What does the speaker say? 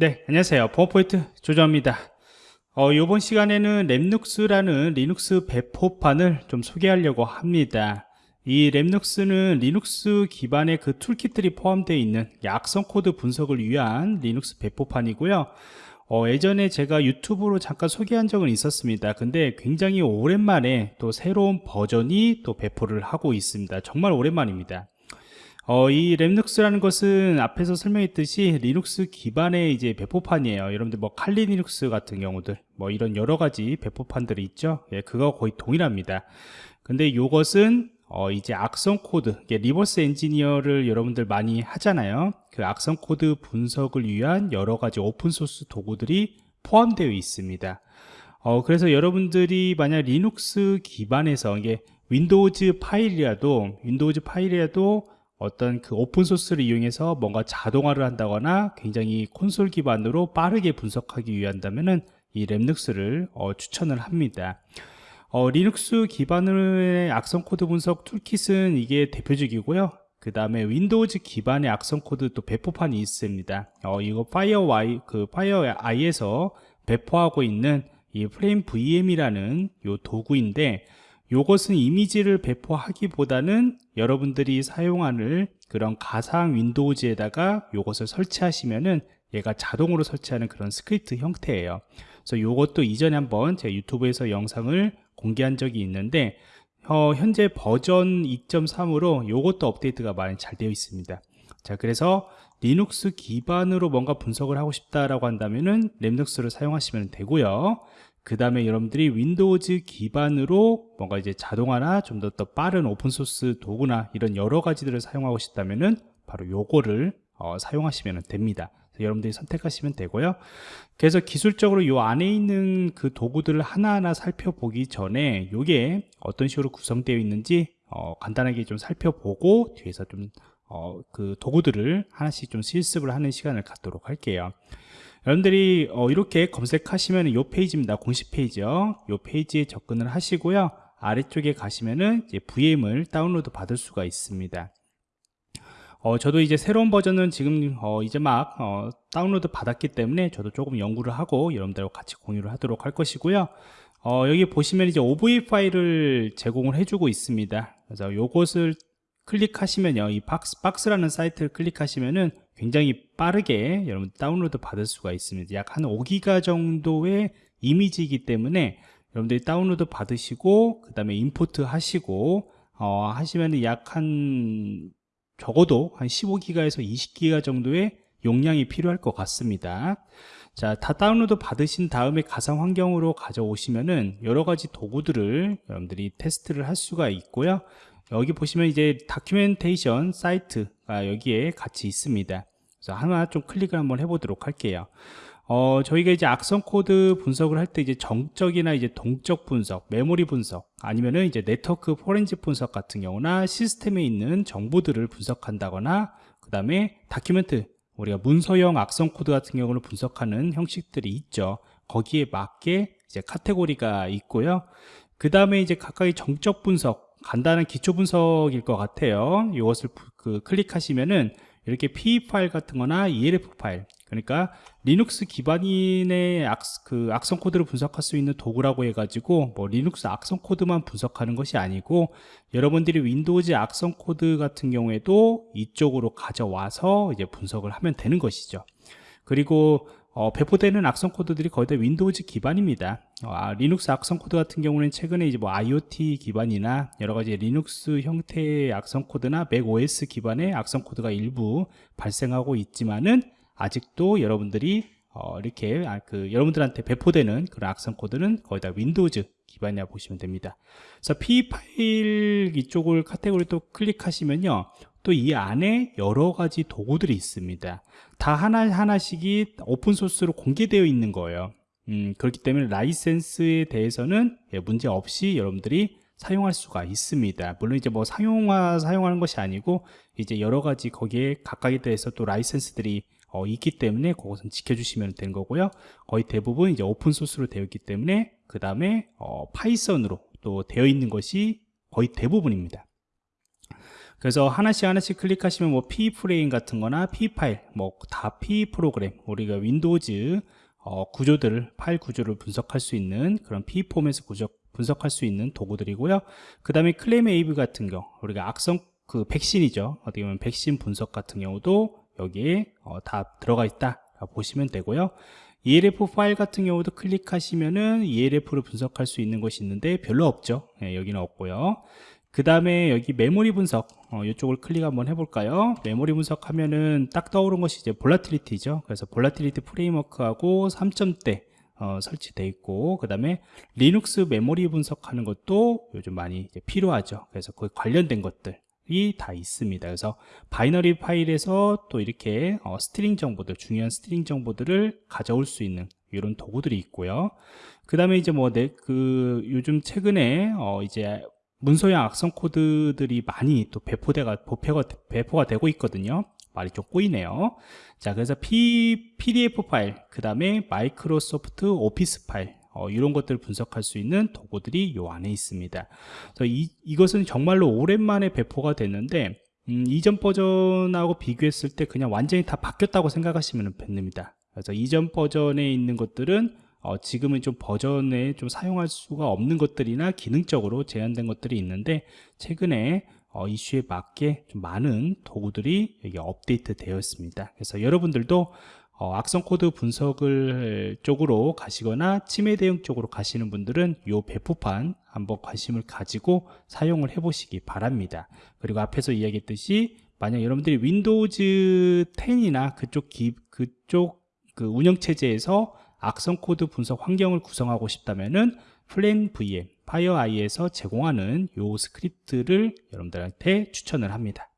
네, 안녕하세요. 보안프로젝트 조정원입니다. 어, 이번 시간에는 REMnux라는 리눅스 배포판을 좀 소개하려고 합니다. 이 REMnux는 리눅스 기반의 그 toolkit들이 포함되어 있는 악성 코드 분석을 위한 리눅스 배포판이고요. 어, 예전에 제가 유튜브로 잠깐 소개한 적은 있었습니다. 근데 굉장히 오랜만에 또 새로운 버전이 또 배포를 하고 있습니다. 정말 오랜만입니다. 어, 이 REMnux라는 것은 앞에서 설명했듯이 리눅스 기반의 이제 배포판이에요. 여러분들 뭐 칼리 리눅스 같은 경우들 뭐 이런 여러 가지 배포판들이 있죠. 예, 그거 거의 동일합니다. 근데 이것은 어, 이제 악성 코드, reverse engineer를 여러분들 많이 하잖아요. 그 악성 코드 분석을 위한 여러 가지 오픈 소스 도구들이 포함되어 있습니다. 어, 그래서 여러분들이 만약 리눅스 기반에서 이게 윈도우즈 파일이라도 윈도우즈 파일이라도 어떤 그 오픈소스를 이용해서 뭔가 자동화를 한다거나 굉장히 콘솔 기반으로 빠르게 분석하기 위한다면은 이 REMnux를 어, 추천을 합니다. 어, 리눅스 기반의 악성 코드 분석 toolkit은 이게 대표적이고요. 그 다음에 윈도우즈 기반의 악성 코드 또 배포판이 있습니다. 어, 이거 FireEye 그 FireEye에서 배포하고 있는 이 FLARE VM이라는 요 도구인데 이것은 이미지를 배포하기보다는 여러분들이 사용하는 그런 가상 윈도우즈에다가 이것을 설치하시면은 얘가 자동으로 설치하는 그런 스크립트 형태예요. 그래서 이것도 이전에 한번 제 유튜브에서 영상을 공개한 적이 있는데 어, 현재 버전 2.3으로 이것도 업데이트가 많이 잘 되어 있습니다. 자, 그래서 리눅스 기반으로 뭔가 분석을 하고 싶다라고 한다면은 REMnux를 사용하시면 되고요. 그 다음에 여러분들이 윈도우즈 기반으로 뭔가 이제 자동화나 좀 더 더 빠른 오픈소스 도구나 이런 여러 가지들을 사용하고 싶다면은 바로 요거를 어, 사용하시면 됩니다. 여러분들이 선택하시면 되고요. 그래서 기술적으로 요 안에 있는 그 도구들을 하나하나 살펴보기 전에 요게 어떤 식으로 구성되어 있는지 어, 간단하게 좀 살펴보고 뒤에서 좀 어, 그 도구들을 하나씩 좀 실습을 하는 시간을 갖도록 할게요. 여러분들이 어, 이렇게 검색하시면 이 페이지입니다. 공식 페이지요. 이 페이지에 접근을 하시고요. 아래쪽에 가시면은 이제 VM을 다운로드 받을 수가 있습니다. 어, 저도 이제 새로운 버전은 지금 어, 이제 막 어, 다운로드 받았기 때문에 저도 조금 연구를 하고 여러분들과 같이 공유를 하도록 할 것이고요. 어, 여기 보시면 이제 OVA 파일을 제공을 해주고 있습니다. 그래서 요것을 클릭하시면요, 이 박스, 박스라는 사이트를 클릭하시면은 굉장히 빠르게 여러분 다운로드 받을 수가 있습니다 약 한 5기가 정도의 이미지이기 때문에 여러분들이 다운로드 받으시고 그 다음에 import 하시고 어, 하시면 약 한 적어도 한 15기가에서 20기가 정도의 용량이 필요할 것 같습니다 자, 다 다운로드 받으신 다음에 가상 환경으로 가져오시면은 여러 가지 도구들을 여러분들이 테스트를 할 수가 있고요. 여기 보시면 이제 documentation 사이트가 여기에 같이 있습니다. 그래서 하나 좀 클릭을 한번 해보도록 할게요. 어, 저희가 이제 악성 코드 분석을 할 때 이제 정적이나 이제 동적 분석, 메모리 분석, 아니면은 이제 네트워크 포렌식 분석 같은 경우나 시스템에 있는 정보들을 분석한다거나, 그 다음에 document, 우리가 문서형 악성 코드 같은 경우를 분석하는 형식들이 있죠. 거기에 맞게 이제 카테고리가 있고요. 그 다음에 이제 각각의 정적 분석, 간단한 기초 분석일 것 같아요. 이것을 그 클릭하시면은 이렇게 PE 파일 같은 거나 ELF 파일 그러니까 리눅스 기반인의 악, 그 악성 코드를 분석할 수 있는 도구라고 해가지고 뭐 리눅스 악성 코드만 분석하는 것이 아니고 여러분들이 윈도우즈 악성 코드 같은 경우에도 이쪽으로 가져와서 이제 분석을 하면 되는 것이죠. 그리고 어, 배포되는 악성 코드들이 거의 다 윈도우즈 기반입니다. 어, 아, 리눅스 악성 코드 같은 경우는 최근에 이제 뭐 IoT 기반이나 여러 가지 리눅스 형태의 악성 코드나 맥 OS 기반의 악성 코드가 일부 발생하고 있지만은 아직도 여러분들이 어, 이렇게 아, 그 여러분들한테 배포되는 그런 악성 코드는 거의 다 윈도우즈 기반이라 보시면 됩니다. 그래서 PE 파일 이쪽을 카테고리 또 클릭하시면요. 또 이 안에 여러 가지 도구들이 있습니다. 다 하나하나씩이 오픈소스로 공개되어 있는 거예요. 음, 그렇기 때문에 라이센스에 대해서는 예, 문제 없이 여러분들이 사용할 수가 있습니다. 물론 이제 뭐 상용화 사용하는 것이 아니고 이제 여러 가지 거기에 각각에 대해서 또 라이센스들이 어, 있기 때문에 그것은 지켜주시면 되는 거고요. 거의 대부분 이제 오픈소스로 되어 있기 때문에 그 다음에 어, 파이썬으로 또 되어 있는 것이 거의 대부분입니다 그래서 하나씩 하나씩 클릭하시면 뭐 PE frame 같은 거나 PE 파일, 뭐 다 PE 프로그램, 우리가 윈도우즈 어, 구조들을, 파일 구조를 분석할 수 있는 그런 PE 폼에서 구조, 분석할 수 있는 도구들이고요. 그 다음에 ClamAV 같은 경우, 우리가 악성 그 백신이죠. 어떻게 보면 백신 분석 같은 경우도 여기에 어, 다 들어가 있다. 보시면 되고요. ELF 파일 같은 경우도 클릭하시면은 ELF를 분석할 수 있는 것이 있는데 별로 없죠. 예, 여기는 없고요. 그 다음에 여기 메모리 분석 어, 이쪽을 클릭 한번 해볼까요? 메모리 분석 하면은 딱 떠오른 것이 이제 Volatility죠. 그래서 Volatility 프레임워크하고 3점대 어, 설치되어 있고 그 다음에 리눅스 메모리 분석하는 것도 요즘 많이 필요하죠. 그래서 그 관련된 것들 이 다 있습니다. 그래서 바이너리 파일에서 또 이렇게 어, string 정보들 중요한 string 정보들을 가져올 수 있는 이런 도구들이 있고요. 그 다음에 이제 뭐그 요즘 최근에 어, 이제 문서형 악성 코드들이 많이 또 배포대가 배포가, 배포가 되고 있거든요. 말이 좀 꼬이네요. 자 그래서 P, PDF 파일 그 다음에 마이크로소프트 오피스 파일 어, 이런 것들을 분석할 수 있는 도구들이 요 안에 있습니다. 그래서 이, 이것은 정말로 오랜만에 배포가 됐는데 음, 이전 버전하고 비교했을 때 그냥 완전히 다 바뀌었다고 생각하시면 됩니다. 그래서 이전 버전에 있는 것들은 어, 지금은 좀 버전에 좀 사용할 수가 없는 것들이나 기능적으로 제한된 것들이 있는데 최근에 어, 이슈에 맞게 좀 많은 도구들이 여기 업데이트 되어 있습니다. 그래서 여러분들도 어, 악성 코드 분석을 쪽으로 가시거나 침해 대응 쪽으로 가시는 분들은 이 배포판 한번 관심을 가지고 사용을 해 보시기 바랍니다. 그리고 앞에서 이야기했듯이 만약 여러분들이 윈도우즈 10이나 그쪽 기, 그쪽 그 운영체제에서 악성 코드 분석 환경을 구성하고 싶다면은 플랜 VM, 파이어아이에서 제공하는 요 스크립트를 여러분들한테 추천을 합니다.